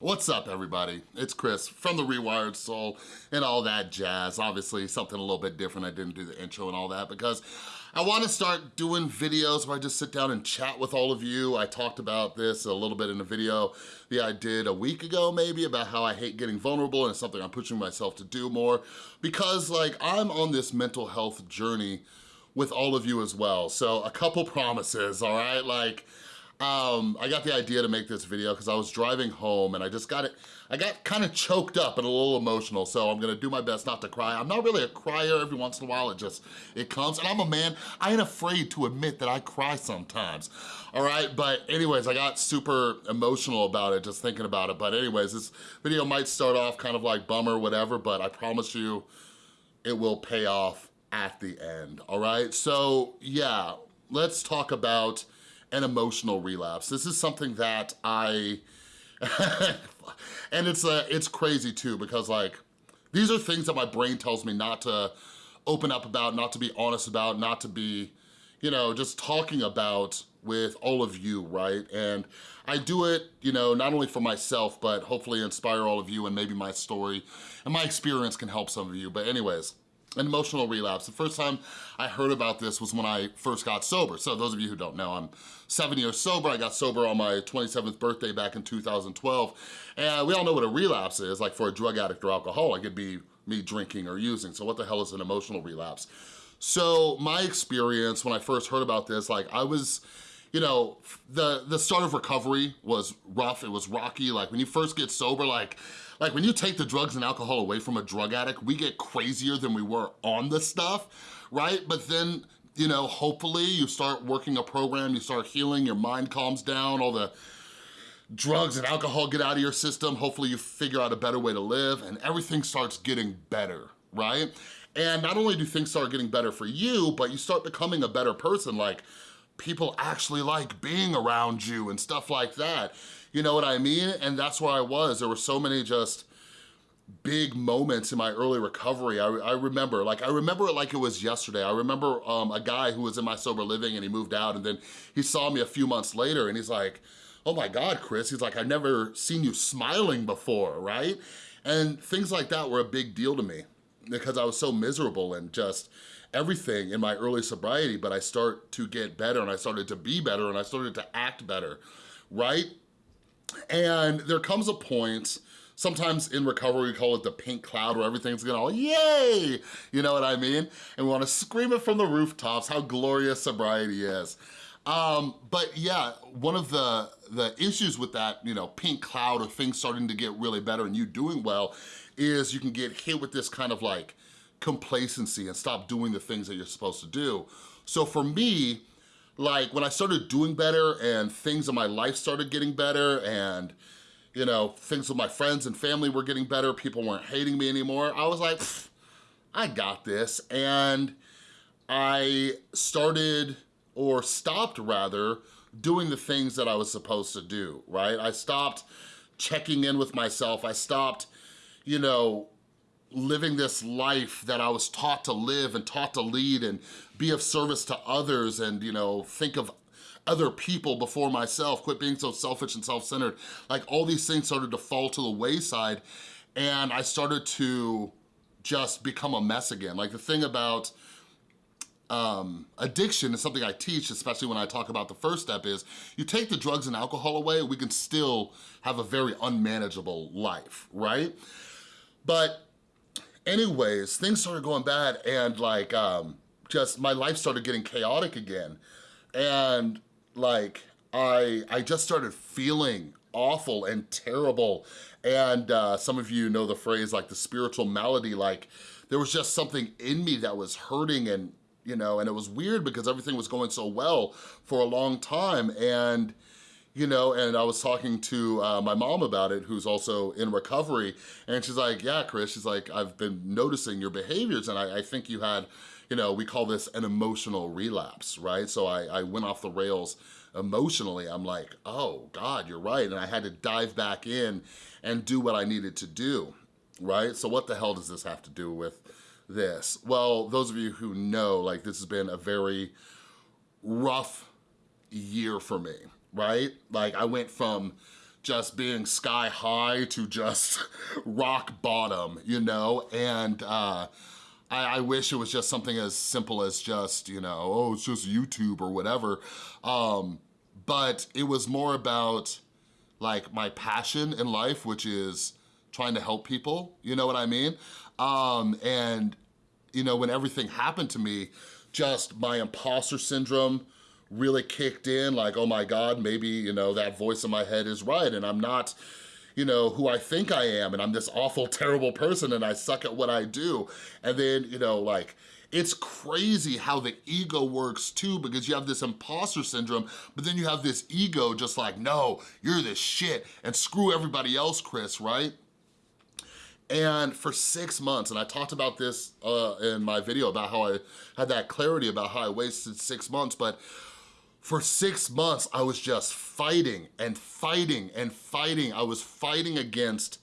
What's up everybody? It's Chris from The Rewired Soul and all that jazz. Obviously something a little bit different. I didn't do the intro and all that because I wanna start doing videos where I just sit down and chat with all of you. I talked about this a little bit in a video that I did a week ago maybe about how I hate getting vulnerable and it's something I'm pushing myself to do more because like I'm on this mental health journey with all of you as well. So a couple promises, all right? Like um, I got the idea to make this video because I was driving home and I just got it, I got kind of choked up and a little emotional, so I'm gonna do my best not to cry. I'm not really a crier every once in a while, it just, it comes, and I'm a man, I ain't afraid to admit that I cry sometimes, all right? But anyways, I got super emotional about it, just thinking about it, but anyways, this video might start off kind of like bummer, whatever, but I promise you it will pay off at the end, all right? So yeah, let's talk about an emotional relapse. This is something that I, and it's uh, it's crazy too because like, these are things that my brain tells me not to open up about, not to be honest about, not to be, you know, just talking about with all of you, right? And I do it, you know, not only for myself, but hopefully inspire all of you and maybe my story and my experience can help some of you. But anyways, an emotional relapse. The first time I heard about this was when I first got sober. So those of you who don't know, I'm seven years sober. I got sober on my 27th birthday back in 2012. And we all know what a relapse is, like for a drug addict or alcoholic, it'd be me drinking or using. So what the hell is an emotional relapse? So my experience when I first heard about this, like I was, you know, the, the start of recovery was rough, it was rocky. Like when you first get sober, like, like when you take the drugs and alcohol away from a drug addict, we get crazier than we were on the stuff, right? But then, you know, hopefully you start working a program, you start healing, your mind calms down, all the drugs and alcohol get out of your system, hopefully you figure out a better way to live and everything starts getting better, right? And not only do things start getting better for you, but you start becoming a better person, like people actually like being around you and stuff like that. You know what I mean? And that's where I was. There were so many just big moments in my early recovery. I, I, remember, like I remember it like it was yesterday. I remember um, a guy who was in my sober living and he moved out and then he saw me a few months later and he's like, oh my God, Chris, he's like, I've never seen you smiling before, right? And things like that were a big deal to me because I was so miserable and just everything in my early sobriety, but I start to get better and I started to be better and I started to act better, right? And there comes a point, sometimes in recovery we call it the pink cloud where everything's gonna all yay, you know what I mean? And we wanna scream it from the rooftops how glorious sobriety is. Um, but yeah, one of the, the issues with that, you know, pink cloud or things starting to get really better and you doing well is you can get hit with this kind of like complacency and stop doing the things that you're supposed to do. So for me, like when I started doing better and things in my life started getting better and you know, things with my friends and family were getting better, people weren't hating me anymore, I was like, I got this. And I started, or stopped rather, doing the things that I was supposed to do, right? I stopped checking in with myself. I stopped, you know, living this life that I was taught to live and taught to lead and be of service to others and, you know, think of other people before myself, quit being so selfish and self-centered. Like all these things started to fall to the wayside and I started to just become a mess again. Like the thing about um, addiction is something I teach, especially when I talk about the first step is, you take the drugs and alcohol away, we can still have a very unmanageable life, right? But anyways, things started going bad and like, um, just my life started getting chaotic again. And like, I, I just started feeling awful and terrible. And uh, some of you know the phrase like the spiritual malady, like there was just something in me that was hurting and, you know, and it was weird because everything was going so well for a long time. And you know, and I was talking to uh, my mom about it, who's also in recovery, and she's like, yeah, Chris, she's like, I've been noticing your behaviors, and I, I think you had, you know, we call this an emotional relapse, right? So I, I went off the rails emotionally. I'm like, oh God, you're right, and I had to dive back in and do what I needed to do, right? So what the hell does this have to do with this? Well, those of you who know, like this has been a very rough year for me, right? Like I went from just being sky high to just rock bottom, you know? And uh, I, I, wish it was just something as simple as just, you know, oh, it's just YouTube or whatever. Um, but it was more about like my passion in life, which is trying to help people, you know what I mean? Um, and, you know, when everything happened to me, just my imposter syndrome really kicked in, like, oh my God, maybe, you know, that voice in my head is right and I'm not, you know, who I think I am and I'm this awful, terrible person and I suck at what I do. And then, you know, like, it's crazy how the ego works too because you have this imposter syndrome, but then you have this ego just like, no, you're this shit and screw everybody else, Chris, right? And for six months, and I talked about this uh, in my video about how I had that clarity about how I wasted six months, but for six months, I was just fighting and fighting and fighting. I was fighting against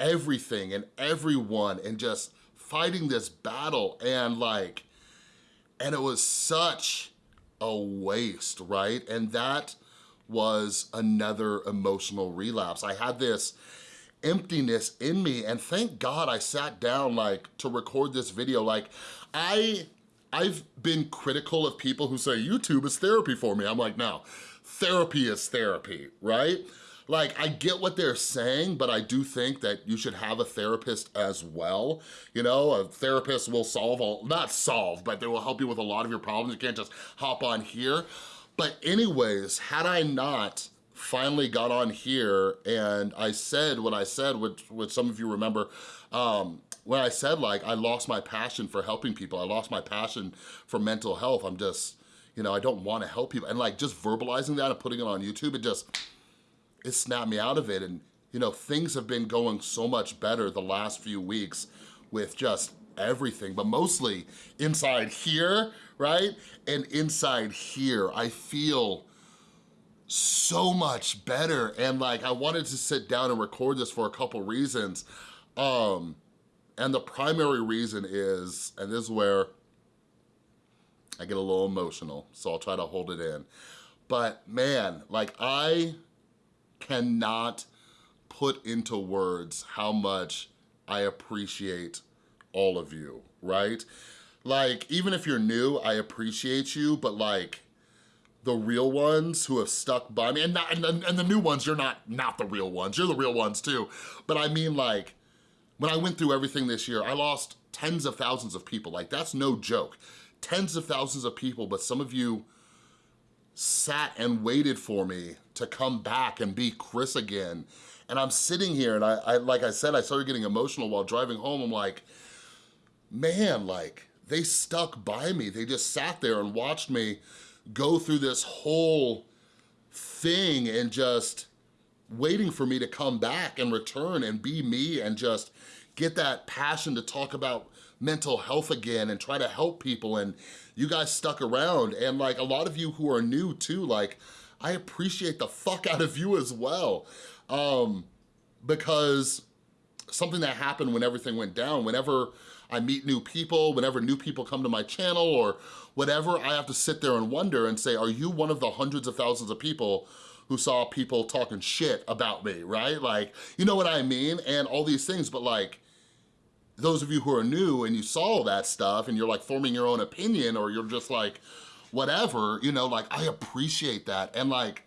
everything and everyone and just fighting this battle and like, and it was such a waste, right? And that was another emotional relapse. I had this emptiness in me and thank God I sat down like to record this video. Like I, I've been critical of people who say YouTube is therapy for me. I'm like, no, therapy is therapy, right? Like, I get what they're saying, but I do think that you should have a therapist as well. You know, a therapist will solve all, not solve, but they will help you with a lot of your problems. You can't just hop on here. But anyways, had I not finally got on here and I said what I said, which, which some of you remember, um, when I said like, I lost my passion for helping people, I lost my passion for mental health, I'm just, you know, I don't wanna help people. And like just verbalizing that and putting it on YouTube, it just, it snapped me out of it. And you know, things have been going so much better the last few weeks with just everything, but mostly inside here, right? And inside here, I feel so much better. And like, I wanted to sit down and record this for a couple reasons. Um, and the primary reason is, and this is where I get a little emotional, so I'll try to hold it in. But man, like I cannot put into words how much I appreciate all of you, right? Like, even if you're new, I appreciate you, but like, the real ones who have stuck by me, and, not, and, and the new ones, you're not not the real ones, you're the real ones too. But I mean like, when I went through everything this year, I lost tens of thousands of people. Like, that's no joke. Tens of thousands of people, but some of you sat and waited for me to come back and be Chris again. And I'm sitting here and I, I, like I said, I started getting emotional while driving home. I'm like, man, like they stuck by me. They just sat there and watched me go through this whole thing and just waiting for me to come back and return and be me and just get that passion to talk about mental health again and try to help people and you guys stuck around and like a lot of you who are new too, like I appreciate the fuck out of you as well. Um, because something that happened when everything went down, whenever I meet new people, whenever new people come to my channel or whatever, I have to sit there and wonder and say, are you one of the hundreds of thousands of people who saw people talking shit about me, right? Like, you know what I mean? And all these things, but like, those of you who are new and you saw that stuff and you're like forming your own opinion or you're just like, whatever, you know, like I appreciate that. And like,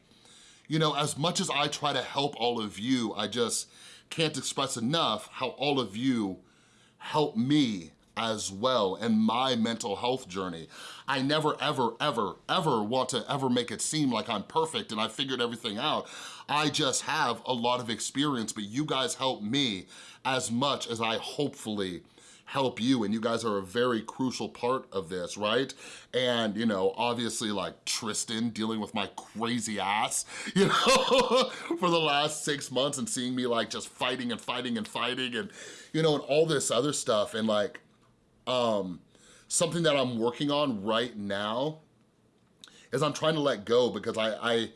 you know, as much as I try to help all of you, I just can't express enough how all of you help me as well in my mental health journey. I never, ever, ever, ever want to ever make it seem like I'm perfect and I figured everything out. I just have a lot of experience, but you guys help me as much as I hopefully help you and you guys are a very crucial part of this, right? And, you know, obviously like Tristan dealing with my crazy ass, you know, for the last six months and seeing me like just fighting and fighting and fighting and, you know, and all this other stuff and like, um, something that I'm working on right now is I'm trying to let go because I, I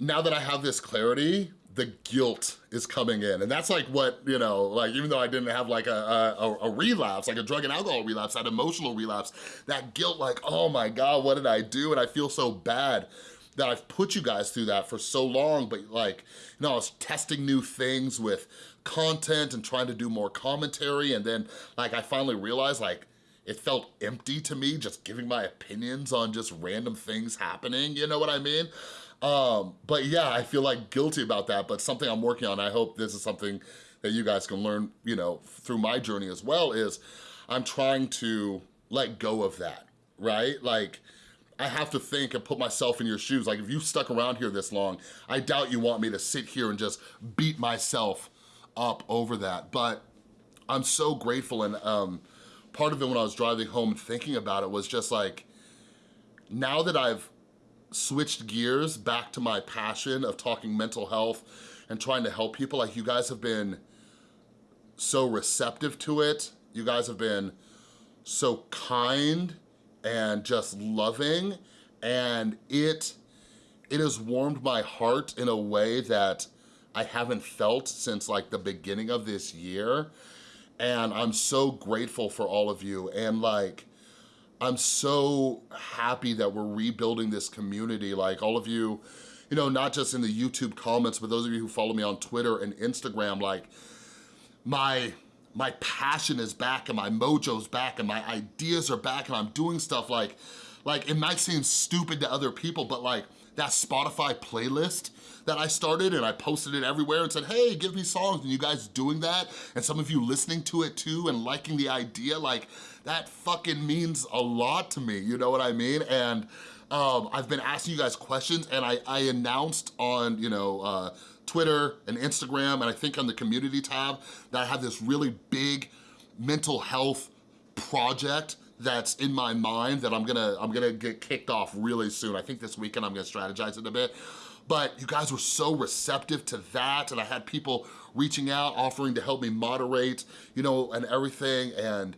now that I have this clarity, the guilt is coming in. And that's like what, you know, like even though I didn't have like a, a, a, relapse, like a drug and alcohol relapse, that emotional relapse, that guilt like, oh my God, what did I do? And I feel so bad. That I've put you guys through that for so long, but like, you know, I was testing new things with content and trying to do more commentary and then like I finally realized like it felt empty to me just giving my opinions on just random things happening, you know what I mean? Um, but yeah, I feel like guilty about that, but something I'm working on. I hope this is something that you guys can learn, you know, through my journey as well is I'm trying to let go of that, right? Like, I have to think and put myself in your shoes. Like if you stuck around here this long, I doubt you want me to sit here and just beat myself up over that. But I'm so grateful and um, part of it when I was driving home thinking about it was just like, now that I've switched gears back to my passion of talking mental health and trying to help people, like you guys have been so receptive to it. You guys have been so kind and just loving and it it has warmed my heart in a way that I haven't felt since like the beginning of this year. And I'm so grateful for all of you. And like I'm so happy that we're rebuilding this community. Like all of you you know not just in the YouTube comments but those of you who follow me on Twitter and Instagram like my my passion is back and my mojo's back and my ideas are back and I'm doing stuff like, like it might seem stupid to other people, but like that Spotify playlist that I started and I posted it everywhere and said, hey, give me songs, and you guys doing that, and some of you listening to it too and liking the idea, like that fucking means a lot to me, you know what I mean? And um, I've been asking you guys questions and I, I announced on, you know, uh, Twitter and Instagram, and I think on the community tab, that I have this really big mental health project that's in my mind that I'm gonna I'm gonna get kicked off really soon. I think this weekend I'm gonna strategize it a bit. But you guys were so receptive to that and I had people reaching out, offering to help me moderate, you know, and everything. And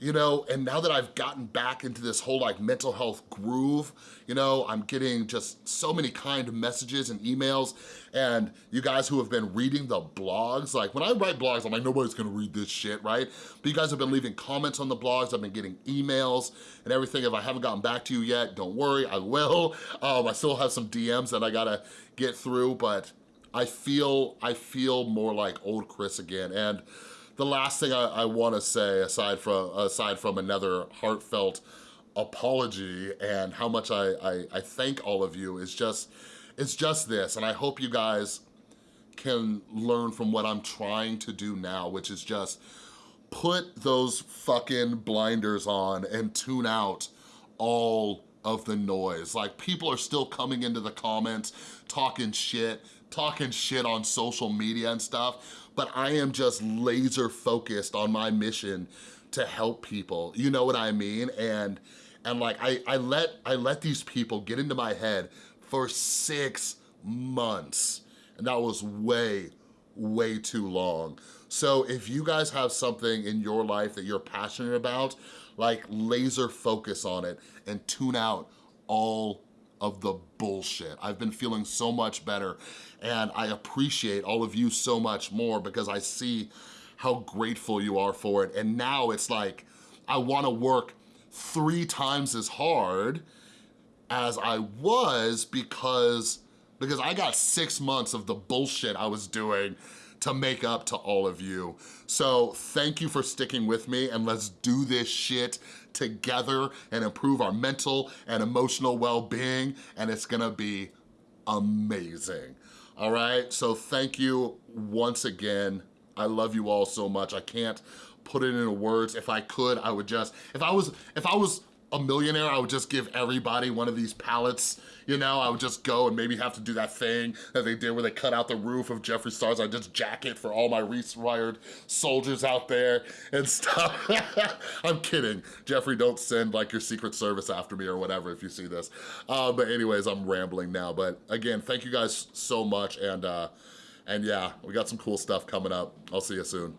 you know, and now that I've gotten back into this whole like mental health groove, you know, I'm getting just so many kind messages and emails and you guys who have been reading the blogs, like when I write blogs, I'm like, nobody's gonna read this shit, right? But you guys have been leaving comments on the blogs, I've been getting emails and everything. If I haven't gotten back to you yet, don't worry, I will. Um, I still have some DMs that I gotta get through, but I feel, I feel more like old Chris again. And the last thing I, I wanna say, aside from, aside from another heartfelt apology and how much I, I, I thank all of you is just, it's just this, and I hope you guys can learn from what I'm trying to do now, which is just put those fucking blinders on and tune out all of the noise. Like people are still coming into the comments, talking shit, talking shit on social media and stuff, but I am just laser focused on my mission to help people. You know what I mean? And and like I, I let I let these people get into my head for six months. And that was way, way too long. So if you guys have something in your life that you're passionate about, like laser focus on it and tune out all of the bullshit. I've been feeling so much better and I appreciate all of you so much more because I see how grateful you are for it. And now it's like, I wanna work three times as hard as I was because, because I got six months of the bullshit I was doing to make up to all of you. So thank you for sticking with me and let's do this shit together and improve our mental and emotional well-being and it's gonna be amazing. All right, so thank you once again. I love you all so much. I can't put it into words. If I could, I would just, if I was, if I was a millionaire, I would just give everybody one of these palettes, you know? I would just go and maybe have to do that thing that they did where they cut out the roof of Jeffree Stars. I'd just jack it for all my rewired soldiers out there and stuff. I'm kidding. Jeffree, don't send like your Secret Service after me or whatever if you see this. Uh, but anyways, I'm rambling now. But again, thank you guys so much. And, uh, and yeah, we got some cool stuff coming up. I'll see you soon.